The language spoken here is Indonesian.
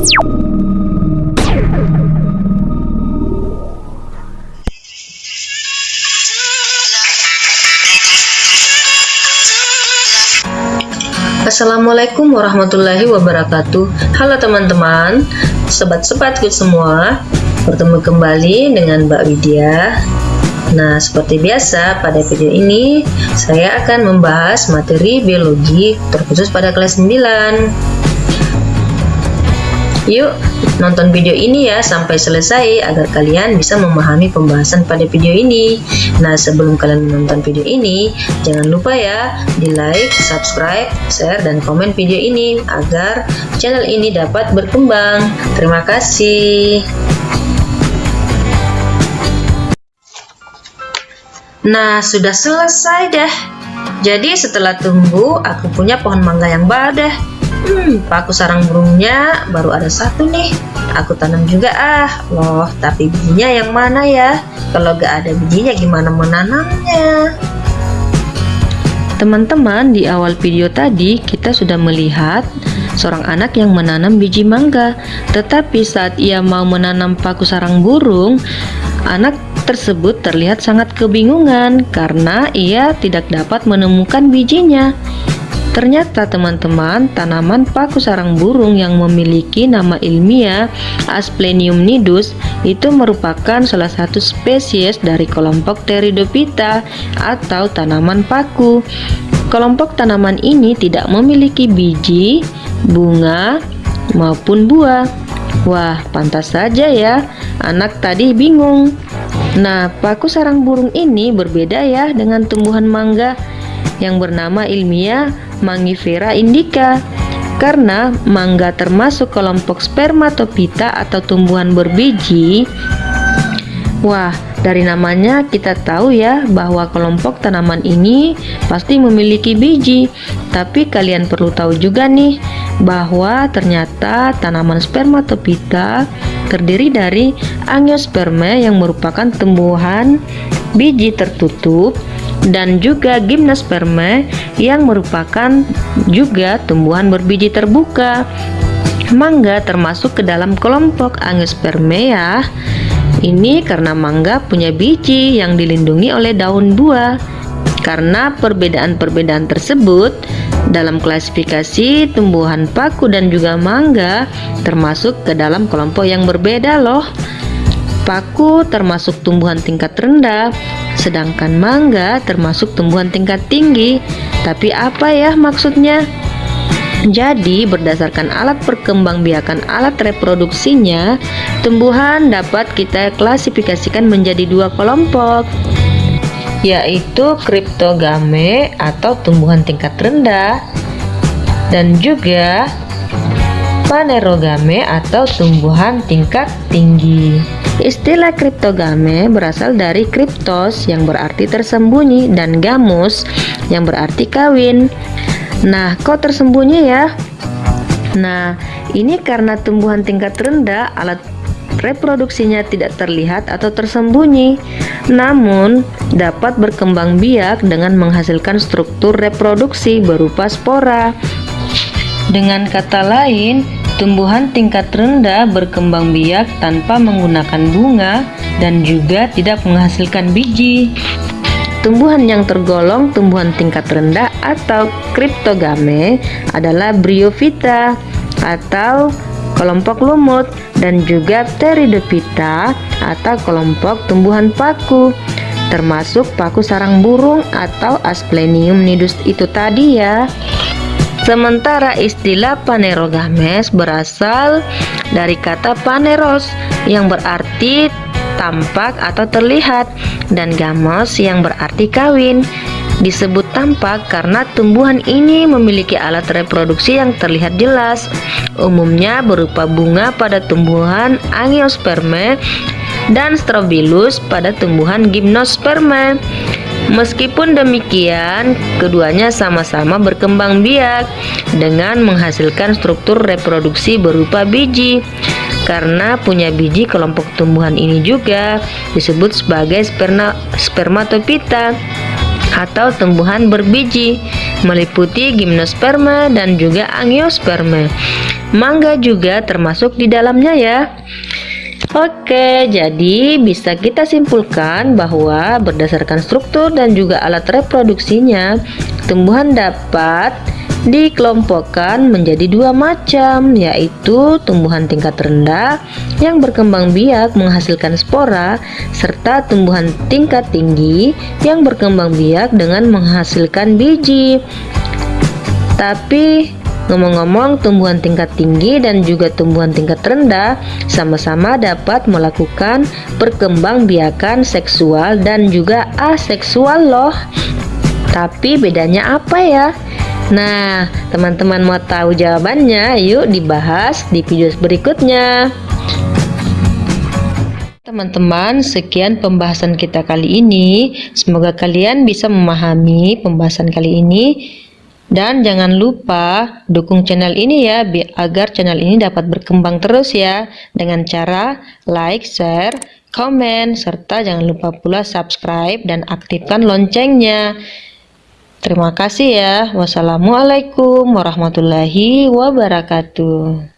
Assalamualaikum warahmatullahi wabarakatuh. Halo teman-teman Sobat-sobatku semua. Bertemu kembali dengan Mbak Widya. Nah seperti biasa pada video ini Saya akan membahas materi biologi terkhusus pada kelas 9 Yuk nonton video ini ya sampai selesai agar kalian bisa memahami pembahasan pada video ini. Nah sebelum kalian menonton video ini jangan lupa ya di like, subscribe, share, dan komen video ini agar channel ini dapat berkembang. Terima kasih. Nah sudah selesai deh. Jadi setelah tunggu aku punya pohon mangga yang baru Hmm, paku sarang burungnya baru ada satu nih. Aku tanam juga ah. Loh, tapi bijinya yang mana ya? Kalau gak ada bijinya gimana menanamnya? Teman-teman, di awal video tadi kita sudah melihat seorang anak yang menanam biji mangga. Tetapi saat ia mau menanam paku sarang burung, anak tersebut terlihat sangat kebingungan karena ia tidak dapat menemukan bijinya. Ternyata teman-teman, tanaman paku sarang burung yang memiliki nama ilmiah Asplenium nidus itu merupakan salah satu spesies dari kelompok Pteridophyta atau tanaman paku. Kelompok tanaman ini tidak memiliki biji, bunga, maupun buah. Wah, pantas saja ya, anak tadi bingung. Nah, paku sarang burung ini berbeda ya dengan tumbuhan mangga yang bernama ilmiah Mangifera indica karena mangga termasuk kelompok spermatopita atau tumbuhan berbiji Wah, dari namanya kita tahu ya bahwa kelompok tanaman ini pasti memiliki biji. Tapi kalian perlu tahu juga nih bahwa ternyata tanaman spermatopita terdiri dari angiosperma yang merupakan tumbuhan biji tertutup dan juga gymnosperma yang merupakan juga tumbuhan berbiji terbuka. Mangga termasuk ke dalam kelompok Angiospermea. Ini karena mangga punya biji yang dilindungi oleh daun buah. Karena perbedaan-perbedaan tersebut, dalam klasifikasi tumbuhan paku dan juga mangga termasuk ke dalam kelompok yang berbeda loh. Paku termasuk tumbuhan tingkat rendah, sedangkan mangga termasuk tumbuhan tingkat tinggi. Tapi apa ya maksudnya? Jadi, berdasarkan alat perkembangbiakan alat reproduksinya, tumbuhan dapat kita klasifikasikan menjadi dua kelompok, yaitu kriptogame atau tumbuhan tingkat rendah dan juga panerogame atau tumbuhan tingkat tinggi. Istilah kriptogame berasal dari kriptos yang berarti tersembunyi dan gamus yang berarti kawin. Nah, kok tersembunyi ya? Nah, ini karena tumbuhan tingkat rendah alat reproduksinya tidak terlihat atau tersembunyi, namun dapat berkembang biak dengan menghasilkan struktur reproduksi berupa spora. Dengan kata lain, Tumbuhan tingkat rendah berkembang biak tanpa menggunakan bunga dan juga tidak menghasilkan biji. Tumbuhan yang tergolong tumbuhan tingkat rendah atau kriptogame adalah Bryophyta atau kelompok lumut dan juga Pteridophyta atau kelompok tumbuhan paku termasuk paku sarang burung atau Asplenium nidus itu tadi ya. Sementara istilah panerogames berasal dari kata paneros yang berarti tampak atau terlihat dan gamos yang berarti kawin. Disebut tampak karena tumbuhan ini memiliki alat reproduksi yang terlihat jelas, umumnya berupa bunga pada tumbuhan angiosperma dan strobilus pada tumbuhan gymnosperma. Meskipun demikian, keduanya sama-sama berkembang biak dengan menghasilkan struktur reproduksi berupa biji. Karena punya biji, kelompok tumbuhan ini juga disebut sebagai sperma, spermatopita atau tumbuhan berbiji, meliputi gimnosperma dan juga angiosperma. mangga juga termasuk di dalamnya ya. Oke, jadi bisa kita simpulkan bahwa berdasarkan struktur dan juga alat reproduksinya, tumbuhan dapat dikelompokkan menjadi dua macam, yaitu tumbuhan tingkat rendah yang berkembang biak menghasilkan spora, serta tumbuhan tingkat tinggi yang berkembang biak dengan menghasilkan biji. Tapi Ngomong-ngomong, tumbuhan tingkat tinggi dan juga tumbuhan tingkat rendah sama-sama dapat melakukan perkembangbiakan seksual dan juga aseksual loh. Tapi bedanya apa ya? Nah, teman-teman mau tahu jawabannya? Yuk dibahas di video berikutnya. Teman-teman, sekian pembahasan kita kali ini. Semoga kalian bisa memahami pembahasan kali ini. Dan jangan lupa dukung channel ini ya agar channel ini dapat berkembang terus ya dengan cara like, share, komen, serta jangan lupa pula subscribe dan aktifkan loncengnya. Terima kasih ya. Wassalamualaikum warahmatullahi wabarakatuh.